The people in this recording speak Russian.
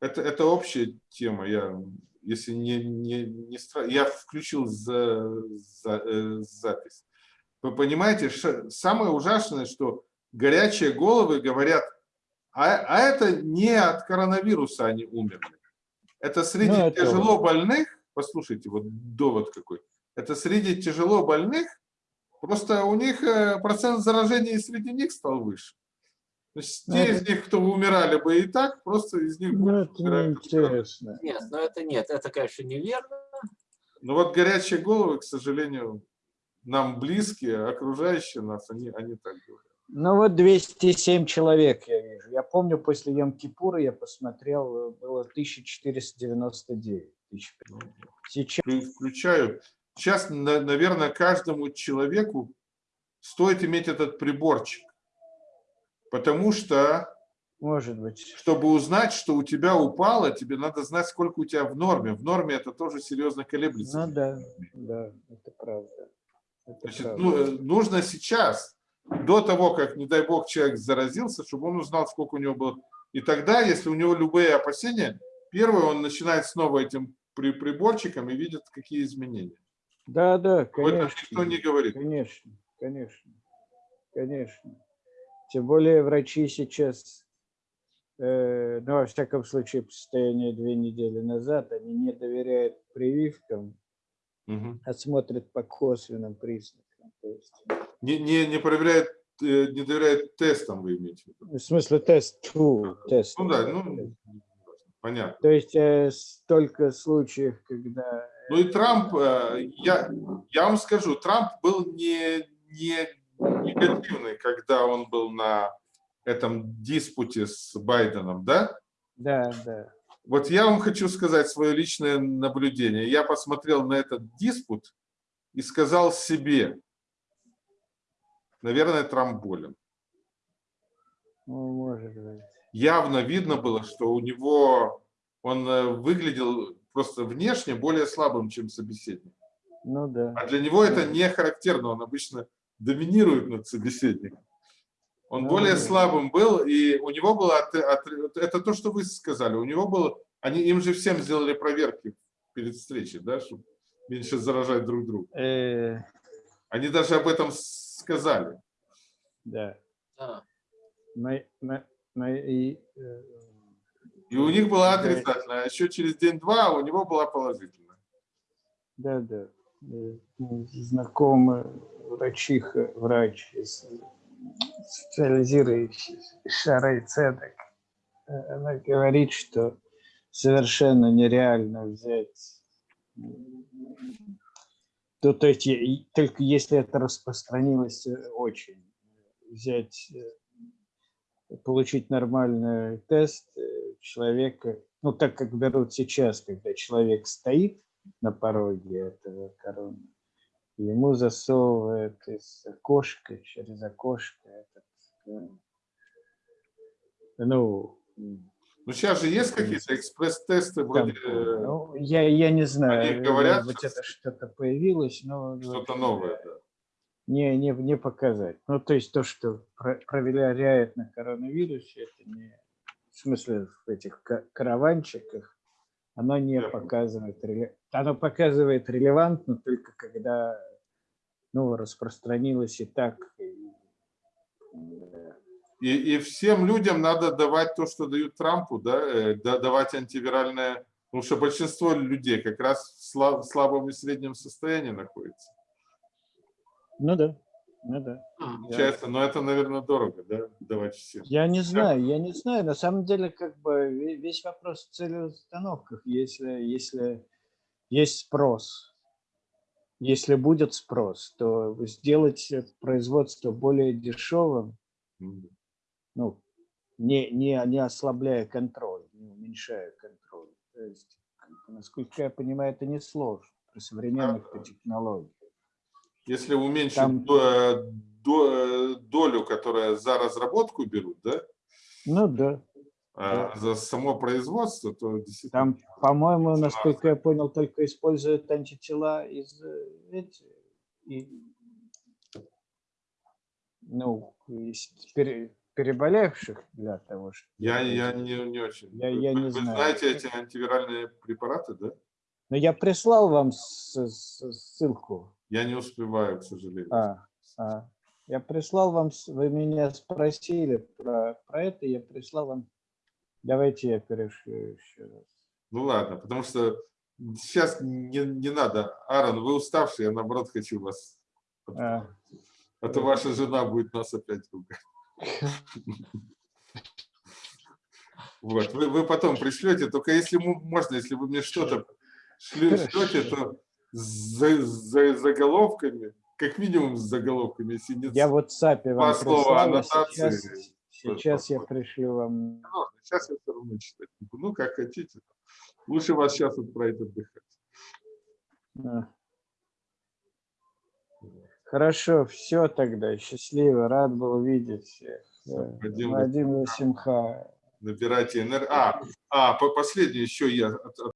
Это, это общая тема. Я, если не, не, не я включил за, за, э, запись. Вы понимаете, самое ужасное, что горячие головы говорят, а, а это не от коронавируса они умерли. Это среди ну, это... тяжело больных, послушайте, вот довод какой, это среди тяжело больных, просто у них э, процент заражения среди них стал выше. То есть те это... из них, кто умирали бы и так, просто из них ну, это неинтересно. Нет, но это нет, это, конечно, неверно. Ну вот горячие головы, к сожалению, нам близкие, окружающие нас, они, они так говорят. Ну вот 207 человек я вижу. Я помню, после Йом-Кипура я посмотрел, было 1499. Сейчас... Включаю. Сейчас, наверное, каждому человеку стоит иметь этот приборчик. Потому что, может быть, чтобы узнать, что у тебя упало, тебе надо знать, сколько у тебя в норме. В норме это тоже серьезно колеблется. Ну да, да, это правда. Это Значит, правда. Ну, э, нужно сейчас до того, как, не дай бог, человек заразился, чтобы он узнал, сколько у него было. И тогда, если у него любые опасения, первое, он начинает снова этим при приборчиком и видит, какие изменения. Да, да, конечно. Об никто не говорит. Конечно, конечно, конечно. Тем более врачи сейчас, э, ну, во всяком случае, по состоянию две недели назад, они не доверяют прививкам, угу. а смотрят по косвенным признакам. То есть, не, не, не проверяет, э, не доверяет тестам, вы имеете в виду? В смысле тесту, тест. Ну да, ну, понятно. То есть э, столько случаев, когда... Ну и Трамп, э, я, я вам скажу, Трамп был не, не негативный, когда он был на этом диспуте с Байденом, да? Да, да. Вот я вам хочу сказать свое личное наблюдение. Я посмотрел на этот диспут и сказал себе, Наверное, Трамп болен. Ну, может быть. Явно видно было, что у него он э, выглядел просто внешне более слабым, чем собеседник. Ну да. А для него это не характерно, он обычно доминирует над собеседником. Он более да. слабым был, и у него было, от, от, это то, что вы сказали, у него было, они, им же всем сделали проверки перед встречей, да, чтобы меньше заражать друг друга. Э... Они даже об этом сказали. Да. А. На, на, на, и, э, и у них была отрицательная, а еще через день-два у него была положительная. Да, да. Э, знакомый врачиха, врач, специализирующийся Шарой Цедек, э, она говорит, что совершенно нереально взять то, то есть только если это распространилось э, очень, взять, э, получить нормальный тест человека, ну так как берут сейчас, когда человек стоит на пороге этого короны, ему засовывают из окошка, через окошко этот, ну, ну, сейчас же есть какие-то экспресс-тесты вроде... Э, ну, я, я не знаю, они говорят, может быть, это что-то появилось, но... Что-то новое, да. Не, не, не показать. Ну, то есть то, что проверяет на коронавирусе, это не... В смысле, в этих караванчиках, оно не показывает... Оно показывает релевантно только когда ну, распространилось и так, и, и всем людям надо давать то, что дают Трампу, да, э, давать антивиральное, потому что большинство людей как раз в слаб, слабом и среднем состоянии находится. Ну да, ну да. Получается, но это, наверное, дорого, да, давать всем. Я не знаю, я не знаю. На самом деле, как бы весь вопрос в целеустановках. Если, если есть спрос, если будет спрос, то сделать производство более дешевым, ну, не, не, не ослабляя контроль, не уменьшая контроль. То есть, насколько я понимаю, это не сложно при современных а, технологиях. Если уменьшить Там, до, до, долю, которая за разработку берут, да? Ну да. А да. за само производство, то действительно... Там, по-моему, насколько я понял, только используют антитела из эти, и, ну, теперь переболевших для того, чтобы... Я, я не, не очень. Я- Вы- я не вы знаю. знаете эти антивиральные препараты, да? Но я прислал вам с- с- ссылку. Я не успеваю, к сожалению. А, а. Я прислал вам, вы меня спросили про, про это, я прислал вам. Давайте я перешлю еще раз. Ну ладно, потому что сейчас не, не надо. Аарон, вы уставший, я наоборот хочу вас. А, А то ваша жена будет нас опять ругать. Вот, вы, вы потом пришлете, только если можно, если вы мне что-то шлете, то с за- за- заголовками, как минимум с заголовками, если нет я вот САПе вам слова а аннотации. сейчас, сейчас я пришлю вам. Сейчас я все равно читать буду. Ну, как хотите. Лучше вас сейчас отправить отдыхать. А. Хорошо, все тогда. Счастливо, рад был видеть всех. Вадим, Вадим Симха. Набирайте энергию. А, а, по- последнее еще я